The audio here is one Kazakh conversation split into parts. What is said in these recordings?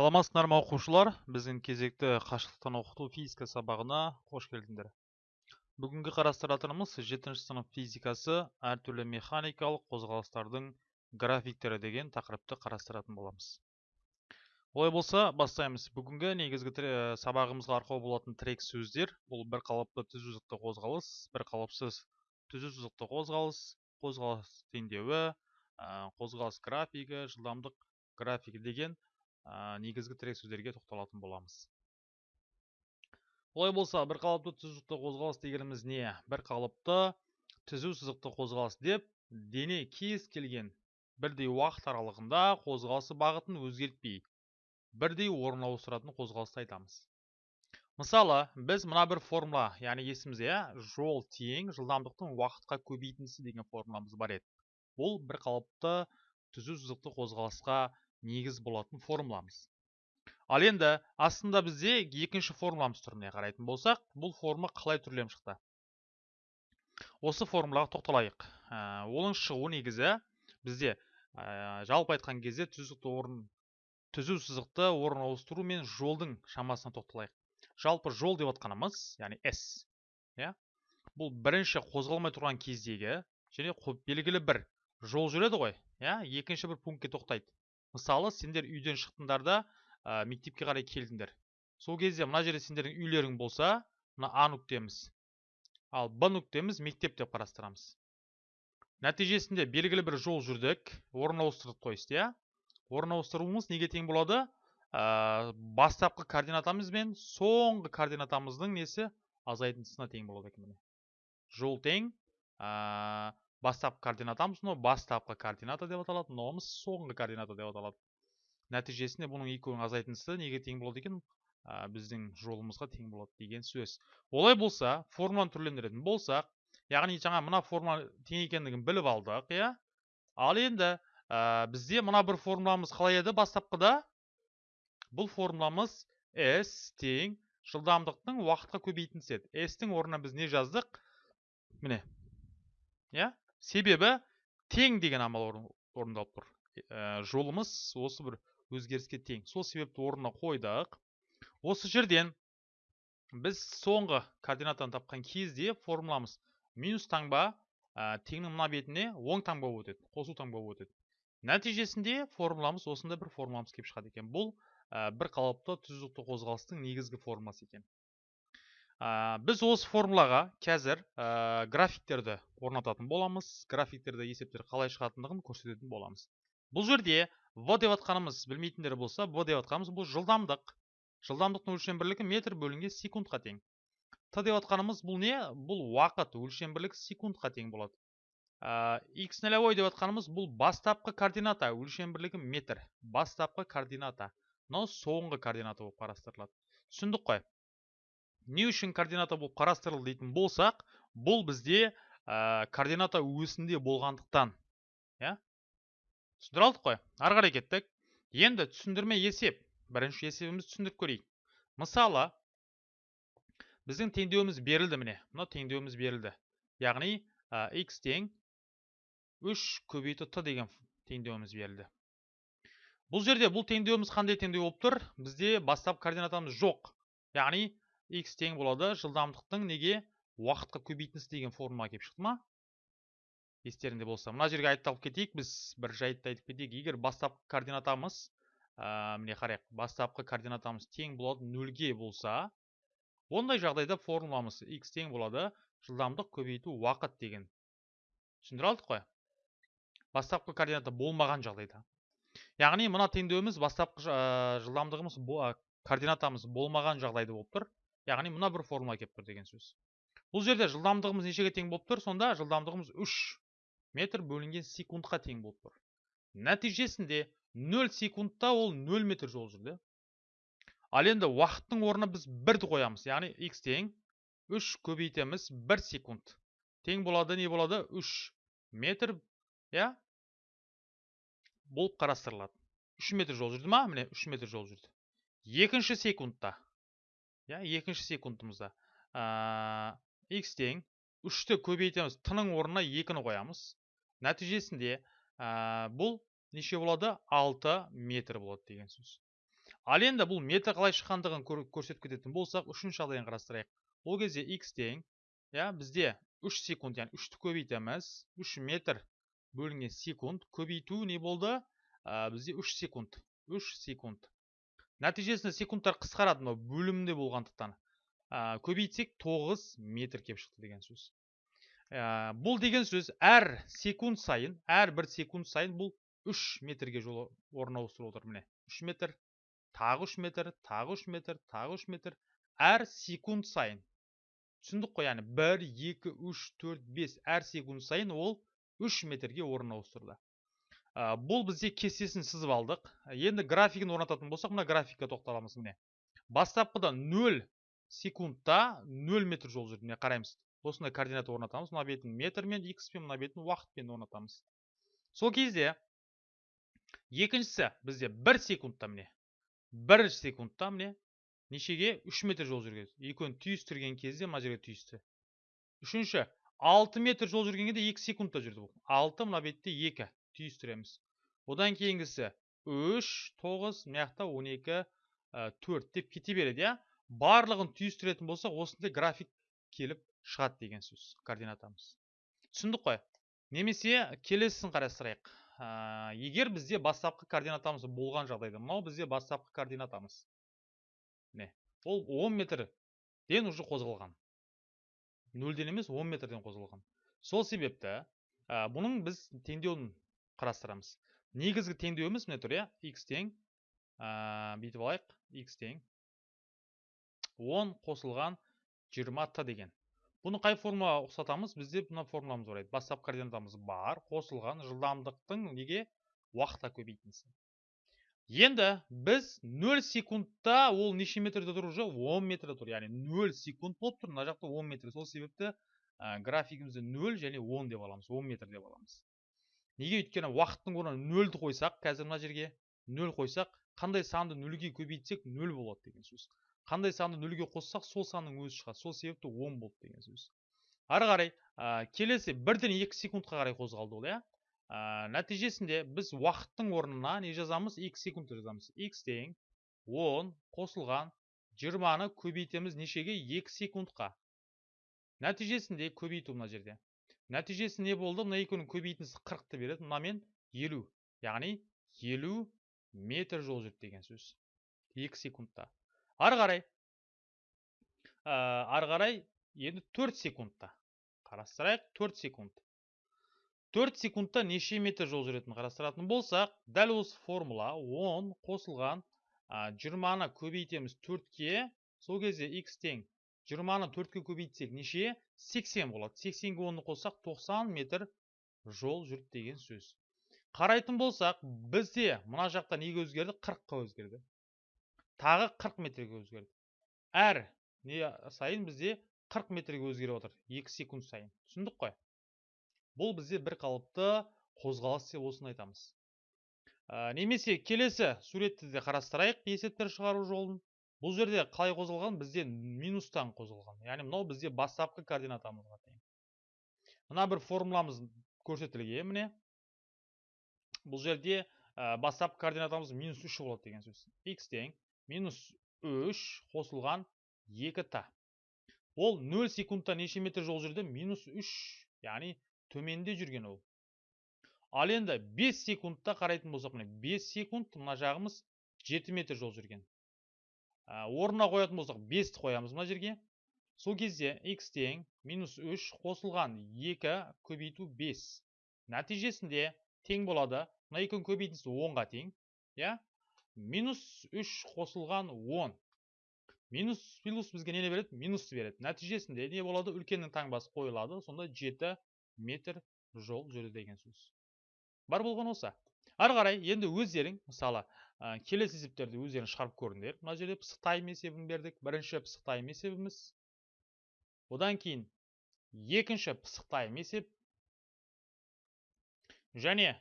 саламатсыздар ма оқушылар. Біздің кезекті қашықтықтан оқыту физика сабағына қош келдіңдер. Бүгінгі қарастыратынымыз жетінші сынып физикасы әртүрлі механикалық қозғалыстардың графиктері деген тақырыпты қарастыратын боламыз. Олай болса бастаймыз. Бүгінгі негізгі сабағымызға арқау болатын тірек сөздер. Бұл бір қалыпты түзу сызықты қозғалыс бір қалыпсыз түзу сызықты қозғалыс қозғалыс теңдеуі қозғалыс графигі жылдамдық графигі деген негізгі тірек сөздерге тоқталатын боламыз. Олай болса бір қалыпты түзу қозғалыс дегеніміз не? Бір қалыпты түзу сызықты қозғалыс деп дене кез келген бірдей уақыт аралығында қозғалысы бағытын өзгертпей бірдей орын ауыстыратын қозғалысты айтамыз. Мысалы біз мына бір формула яғни есімізде иә жол тең жылдамдықтың уақытқа көбейтіндісі деген формуламыз бар еді. Бұл бір қалыпты түзу сызықты қозғалысқа негіз болатын формуламыз. Ал енді астында бізде екінші формуламыз түріне қарайтын болсақ бұл форма қалай түрленіп шықты? Осы формулаға тоқталайық. Ә, оның шығу негізі бізде ә, жалпы айтқан кезде түзікті орын түзу сызықты орын ауыстыру мен жолдың шамасына тоқталайық. Жалпы жол деп отқанымыз яғни s иә бұл бірінші қозғалмай тұрған кездегі және белгілі бір жол жүреді ғой иә екінші бір пунктке тоқтайды. Мысалы сендер үйден шықтыңдар да ә, мектепке қарай келдіңдер. Сол кезде мына жерде сендердің үйлерің болса мына а нүктеміз. Ал б нүктеміз мектеп деп қарастырамыз. Нәтижесінде белгілі бір жол жүрдік орын ауыстырдық то есть иә? Орын ауыстыруымыз неге тең болады? Ә, бастапқы координатамыз бен соңғы координатамыздың несі? Азайтындысына тең болады екен жол тең бастапқы координатамыз мынау бастапқы координата деп аталады мынауымыз соңғы координата деп аталады. Нәтижесінде бұның екеуінің азайтындысы неге тең болады екен? Ә, біздің жолымызға тең болады деген сөз. Олай болса формуланы түрлендіретін болсақ яғни жаңа мына формула тең екендігін біліп алдық иә? Ал енді ә, бізде мына бір формуламыз қалай еді бастапқыда? Бұл формуламыз s тең жылдамдықтың уақытқа көбейтіндісі еді s тің орнына біз не жаздық? Міне. Иә? Себебі тең деген амал орындалып тұр. Ә, жолымыз осы бір өзгеріске тең. Сол себепті орнына қойдық. Осы жерден біз соңғы координатаны тапқан кезде формуламыз минус таңба ә, теңнің мына бетіне оң таңба болып өтеді қосу таңба болып өтеді. Нәтижесінде формуламыз осындай бір формуламыз келіп шығады екен. Бұл ә, бір қалыпты түзуқты қозғалыстың негізгі формуласы екен. Біз осы формулаға қазір ә, графиктерді орнататын боламыз. Графиктерді есептер қалай шығатындығын көрсететін боламыз. Бұл жерде в деп атқанымыз білмейтіндер болса в деп атқанымыз бұл жылдамдық. Жылдамдықтың өлшем бірлігі метр бөлінген секундқа тең. Т деп атқанымыз бұл не? Бұл уақыт өлшем бірлігі секундқа тең болады. Ә, x нолевой деп атқанымыз бұл бастапқы координата өлшем бірлігі метр. Бастапқы координата. Мынау соңғы координата болып қарастырылады. Түсіндік қой. Не үшін координата болып қарастырылды дейтін болсақ бұл бізде ә, координата өсінде болғандықтан иә? Түсіндіре алдық қой ары қарай кеттік. Енді түсіндірме есеп. Бірінші есебімізді түсіндіріп көрейік. Мысалы біздің теңдеуіміз берілді міне. Мына теңдеуіміз берілді. Яғни ә, x тең 3 көбейту т деген теңдеуіміз берілді. Бұл жерде бұл теңдеуіміз қандай теңдеу болып тұр? Бізде бастап координатамыз жоқ. Яғни x тең болады. Жылдамдықтың неге уақытқа көбейтіндісі деген формула келіп шықты ма? Естеріңде болса. Мына жерге айтып кетейік. Біз бір жайтты айтып кетейік. Егер бастапқы координатамыз ә, міне қарайық. Бастапқы координатамыз тең болады нөлге болса ондай жағдайда формуламыз x тең болады жылдамдық көбейту уақыт деген. Түсіндіре алдық қой? Бастапқы координата болмаған жағдайда. Яғни мына теңдеуіміз бастапқы жылдамдығымыз координатамыз болмаған жағдайда болып тұр. Яғни мына бір формула келіп тұр деген сөз. Бұл жерде жылдамдығымыз нешеге тең болып тұр? Сонда жылдамдығымыз 3 метр бөлінген секундқа тең болып тұр. Нәтижесінде 0 секундта ол 0 метр жол жүрді. Ал енді уақыттың орнына біз бірді қоямыз. Яғни x тең 3 көбейтеміз 1 секунд. Тең болады не болады? 3 метр иә? Болып қарастырылады. 3 метр жол жүрді ма? Міне 3 метр жол жүрді. Екінші секундта. Иә екінші секундымызда. Ә, x тең үшті көбейтеміз тының орнына екіні қоямыз. Нәтижесінде ә, бұл неше болады? 6 метр болады деген сөз. Ал енді бұл метр қалай шыққандығын көрсетіп кететін болсақ үшінші жағдайын қарастырайық. Ол кезде x тең иә бізде 3 секунд яғни үшті көбейтеміз. 3 метр бөлінген секунд. Көбейту не болды? Ә, бізде 3 секунд 3 секунд. Нәтижесінде секундтар қысқарады мынау бөлімде болғандықтан ә, көбейтсек 9 метр келіп шықты деген сөз. Ә, бұл деген сөз әр секунд сайын әр бір секунд сайын бұл 3 метрге жол орын ауыстырып отыр. Міне 3 метр тағы 3 метр тағы 3 метр тағы 3 метр. Әр секунд сайын. Түсіндік қой яғни 1 2 3 4 5 әр секунд сайын ол 3 метрге орын ауыстырды ә, бұл бізде кестесін сызып алдық. Енді графигін орнататын болсақ мына графикке тоқталамыз міне. Бастапқыда 0 секундта 0 метр жол жүрді міне қараймыз. Осындай координата орнатамыз. Мына бетін метрмен x пен мына бетін уақытпен орнатамыз. Сол кезде екіншісі бізде 1 секундта міне. 1 секундта міне нешеге? 3 метр жол жүрген екеуін түйістірген кезде мына жерге түйісті. Үшінші 6 метр жол жүргенге де 2 секундта жүрді бұл. 6 мына бетте 2 түйістіреміз одан кейінгісі 3 9 мына жақта 12 4 деп кете береді барлығын түйістіретін болсақ осындай график келіп шығады деген сөз координатамыз түсіндік қой немесе келесісін қарастырайық егер бізде бастапқы координатамыз болған жағдайда мынау бізде бастапқы координатамыз ол 10 метрден уже қозғалған нөлден емес 10 метрден қозғалған сол себепті ә, бұның біз теңдеуін қарастырамыз. Негізгі теңдеуіміз міне тұр иә? X тең ә, бүйтіп алайық. X тең. 10 қосылған 20 т деген. Бұны қай формула ұқсатамыз? Бізде мына формуламыз бар еді бастапқы координатамыз бар. Қосылған жылдамдықтың неге? Уақытқа көбейтіндісі енді біз 0 секундта ол неше метрде тұр уже? 10 метрде тұр. Яғни 0 секунд болып тұр. Мына жақта 10 метр. Сол себепті ә, графигімізді 0 және 10 деп аламыз. 10 метр деп аламыз. Неге өйткені уақыттың орнына 0-ді қойсақ қазір мына жерге 0 қойсақ қандай санды нөлге көбейтсек 0 болады деген сөз. Қандай санды нөлге қоссақ сол санның өзі шығады. Сол себепті 10 болды деген сөз. Ары қарай ә, келесі бірден 2 секундқа қарай қозғалды ол иә? Ә, нәтижесінде біз уақыттың орнына не жазамыз? X секунд жазамыз. X тең 10 қосылған 20-ны көбейтеміз нешеге? 2 секундқа. Нәтижесінде көбейту мына жерде. Нәтижесі не болды. Мына екеуінің көбейтіндісі 40-ты береді. Мынамен 50 яғни 50 метр жол жүрді деген сөз. 2 секундта. Ары қарай. Ә, ары қарай енді 4 секундта. Қарастырайық. 4 секунд. 4 секундта неше метр жол жүретінін қарастыратын болсақ дәл осы формула 10 қосылған. 20-ны көбейтеміз 4-ке сол кезде x тең 20-ны 4-ке көбейтсек неше? 80 болады. 80-ге 10-ны қоссақ 90 метр жол жүрді деген сөз. Қарайтын болсақ бізде мына жақта неге өзгерді? 40-қа өзгерді. Тағы 40 метрге өзгерді. Әр не сайын бізде 40 метрге өзгеріп отыр. 2 секунд сайын. Түсіндік қой? Бұл бізде бір қалыпты қозғалыс деп осыны айтамыз. Ә, немесе келесі суретті де қарастырайық есептер шығару жолын. Бұл жерде қалай қозғалған? Бізде минустан қозғалған. Яғни мынау бізде бастапқы координатамызға тең мына бір формуламыз көрсетілген міне бұл жерде бастапқы координатамыз минус үш болады деген сөз. X тең минус үш қосылған екі та ол 0 секундта неше метр жол жүрді? Минус үш яғни төменде жүрген ол. Ал енді 5 секундта қарайтын болсақ міне 5 секунд мына жағымыз 7 метр жол жүрген. Орнына қоятын болсақ 5-ті қоямыз мына жерге. Сол кезде x тең минус 3 қосылған 2 көбейту 5 нәтижесінде тең болады. Мына екеуінің көбейтіндісі 10-ға тең иә? Минус 3 қосылған 10 минус плюс бізге нені береді? Минусты береді. Нәтижесінде не болады? Үлкеннің таңбасы қойылады. Сонда 7 метр жол жүрді деген сөз. Бар болған осы. Ары қарай енді өздерің мысалы ә, келесі есептерді өздерің шығарып көріңдер. Мына жерде пысық тайм есебін бердік. Бірінші пысық тайм есебіміз. Одан кейін екінші пысық тайм есеп. Және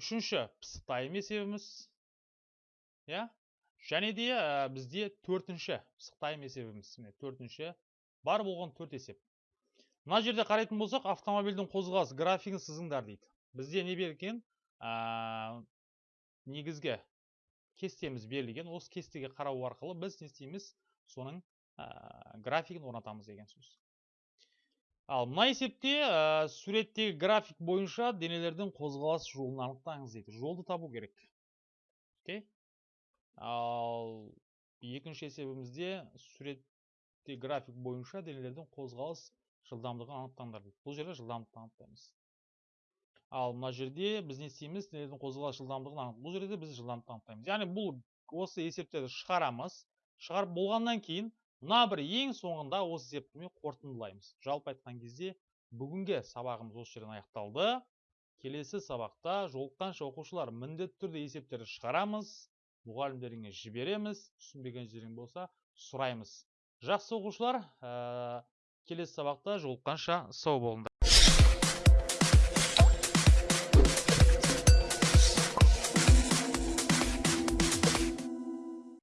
үшінші пысық тайм есебіміз. Иә? Және де ә, бізде төртінші пысық тайм есебіміз. Міне төртінші. Бар болған төрт есеп. Мына жерде қарайтын болсақ автомобильдің қозғалыс графигін сызыңдар дейді. Бізде не берген ә, негізгі кестеміз берілген. Осы кестеге қарау арқылы біз не істейміз? Соның ә, графигін орнатамыз деген сөз. Ал мына есепте ә, суреттегі график бойынша денелердің қозғалыс жолын анықтаңыз дейді. Жолды табу керек. Окей? Ал екінші есебімізде суретте график бойынша денелердің қозғалыс жылдамдығын анықтаңдар дейді. Бұл жерде жылдамдықты анықтаймыз. Ал мына жерде біз не істейміз? Денелердің қозғалыс жылдамдығын анық. Бұл жерде де біз жылдамдықты анықтаймыз яғни бұл осы есептерді шығарамыз. Шығарып болғаннан кейін мына бір ең соңында осы есептеме қорытындылаймыз жалпы айтқан кезде бүгінгі сабағымыз осы жерден аяқталды. Келесі сабақта жолыққанша оқушылар міндетті түрде есептерді шығарамыз. Мұғалімдеріңе жібереміз. Түсінбеген жерің болса сұраймыз. Жақсы оқушылар ә, келесі сабақта жолыққанша сау болыңдар.